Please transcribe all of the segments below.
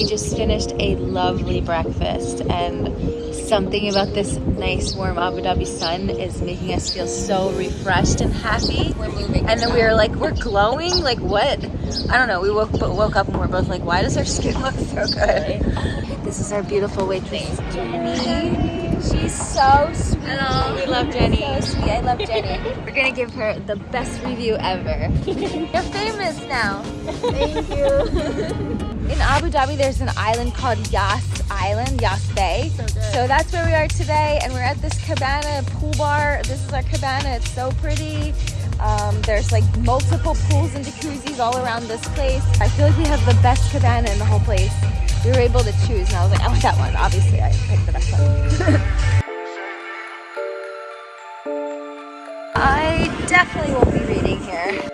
We just finished a lovely breakfast and something about this nice warm Abu Dhabi sun is making us feel so refreshed and happy. We're moving. And then we were like, we're glowing? Like what? I don't know. We woke, woke up and we're both like, why does our skin look so good? This is our beautiful waitress, Jenny. She's so sweet. Hello, we love Jenny. So sweet. I love Jenny. We're gonna give her the best review ever. You're famous now. Thank you. In Abu Dhabi, there's an island called Yas Island, Yas Bay. So. So that's where we are today, and we're at this cabana pool bar. This is our cabana. It's so pretty. Um, there's like multiple pools and jacuzzis all around this place. I feel like we have the best cabana in the whole place. We were able to choose, and I was like, I want that one. Obviously, I picked the best one. I definitely won't be reading here.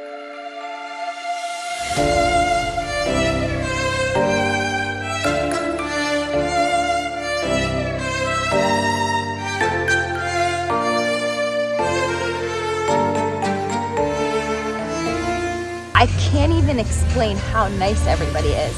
Even explain how nice everybody is.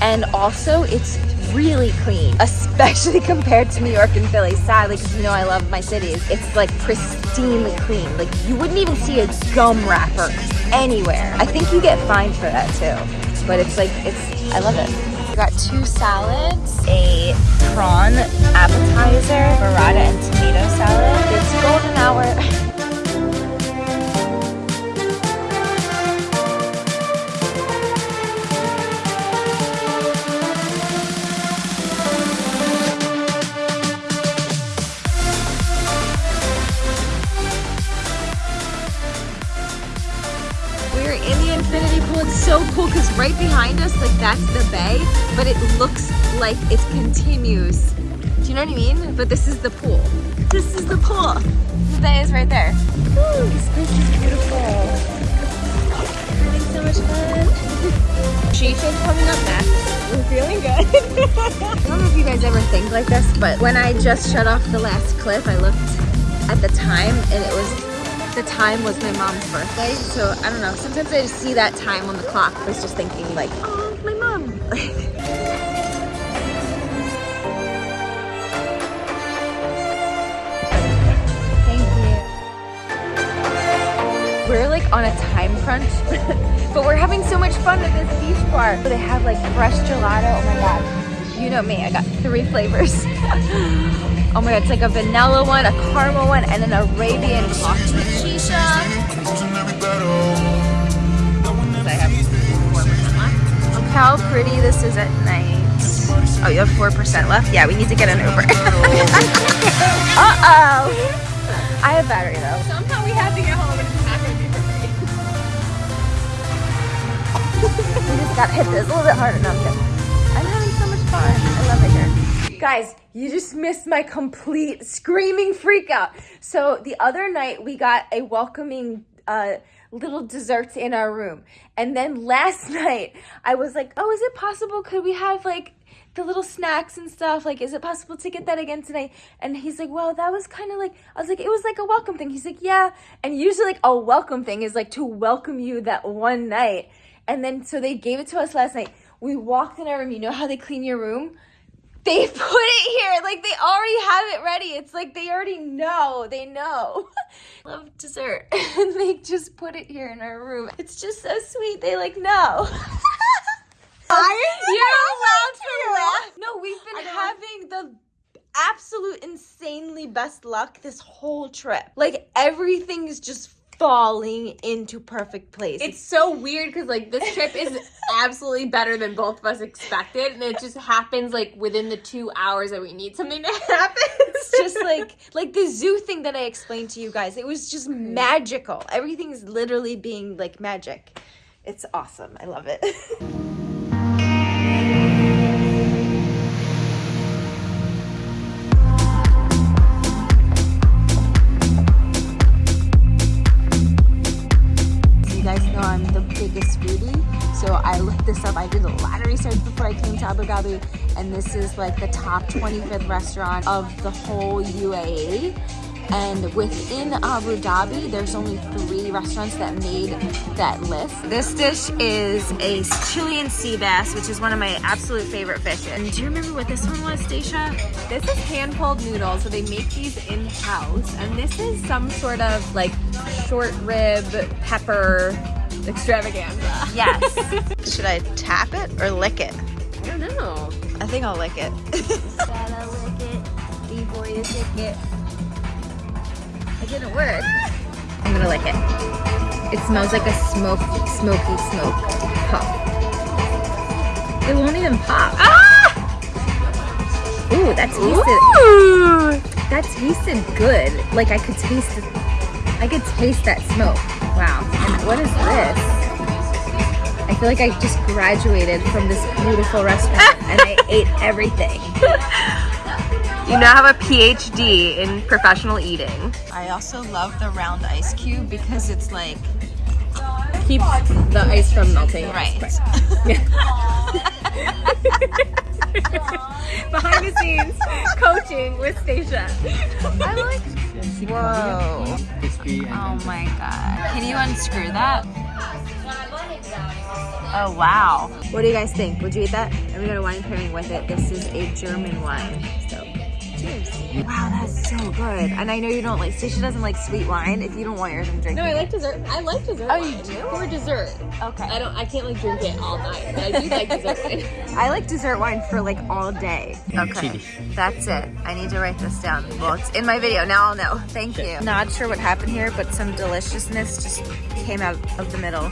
And also, it's really clean, especially compared to New York and Philly, sadly, because you know I love my cities. It's like pristinely clean. Like you wouldn't even see a gum wrapper anywhere. I think you get fined for that too. But it's like, it's, I love it. We got two salads, a prawn appetizer, burrata and tomato salad. It's golden hour. so cool because right behind us, like that's the bay, but it looks like it continues. Do you know what I mean? But this is the pool. This is the pool. The bay is right there. Ooh, this place is beautiful. Having so much fun. She's coming up next. We're feeling good. I don't know if you guys ever think like this, but when I just shut off the last clip, I looked at the time and it was the time was my mom's birthday. So I don't know. Sometimes I just see that time on the clock. I was just thinking like, oh, my mom. Thank you. We're like on a time crunch, but we're having so much fun at this beach bar. They have like fresh gelato. Oh my god. You know me, I got three flavors. oh my god, it's like a vanilla one, a caramel one, and an Arabian coffee. Shisha. I have Look how pretty this is at night. Oh, you have 4% left? Yeah, we need to get an Uber. Uh-oh. I have battery though. Somehow we had to get home and it's not going to be perfect. We just gotta hit this a little bit harder. No, Guys, you just missed my complete screaming freak out. So the other night we got a welcoming uh, little desserts in our room. And then last night I was like, oh, is it possible? Could we have like the little snacks and stuff? Like, is it possible to get that again tonight? And he's like, well, that was kind of like, I was like, it was like a welcome thing. He's like, yeah. And usually like a welcome thing is like to welcome you that one night. And then, so they gave it to us last night. We walked in our room. You know how they clean your room? They put it here. Like they already have it ready. It's like they already know. They know. Love dessert. And they just put it here in our room. It's just so sweet. They like know. You're allowed to laugh. No, we've been having the absolute insanely best luck this whole trip. Like everything is just falling into perfect place. It's so weird because like this trip is absolutely better than both of us expected, and it just happens like within the two hours that we need something to happen. it's just like like the zoo thing that I explained to you guys. It was just mm-hmm. magical. Everything is literally being like magic. It's awesome. I love it. before I came to Abu Dhabi, and this is like the top 25th restaurant of the whole UAE. And within Abu Dhabi, there's only three restaurants that made that list. This dish is a Chilean sea bass, which is one of my absolute favorite fishes. And do you remember what this one was, Stacia? This is hand-pulled noodles, so they make these in-house. And this is some sort of like short rib pepper extravaganza. Yes. Should I tap it or lick it? I don't know. I think I'll lick it. Gotta lick it before you lick it. It didn't work. I'm gonna lick it. It smells like a smoke, smoky smoke pop. It won't even pop. Ah! Ooh, that tasted. Ooh! That tasted good. Like I could taste. I could taste that smoke. Wow. And what is this? I feel like I just graduated from this beautiful restaurant and I ate everything. You now have a PhD in professional eating. I also love the round ice cube because it's like Keeps the ice from melting. right. Behind the scenes, coaching with Stacia. I like. Whoa. Crispy and Oh my god. Can you unscrew that? Oh wow. What do you guys think? Would you eat that? And we got a wine pairing with it. This is a German wine. So cheers. Wow, that's so good. And I know you don't like Stacia doesn't like sweet wine. If you don't want yours, I'm drinking. No, I like dessert. I like dessert. Oh, you wine. do? For dessert. Okay. I don't. I can't like drink it all night, but I do like dessert wine. I like dessert wine for like all day. Okay. That's it. I need to write this down. Well, it's in my video. Now I'll know. Thank you. Not sure what happened here, but some deliciousness just came out of the middle.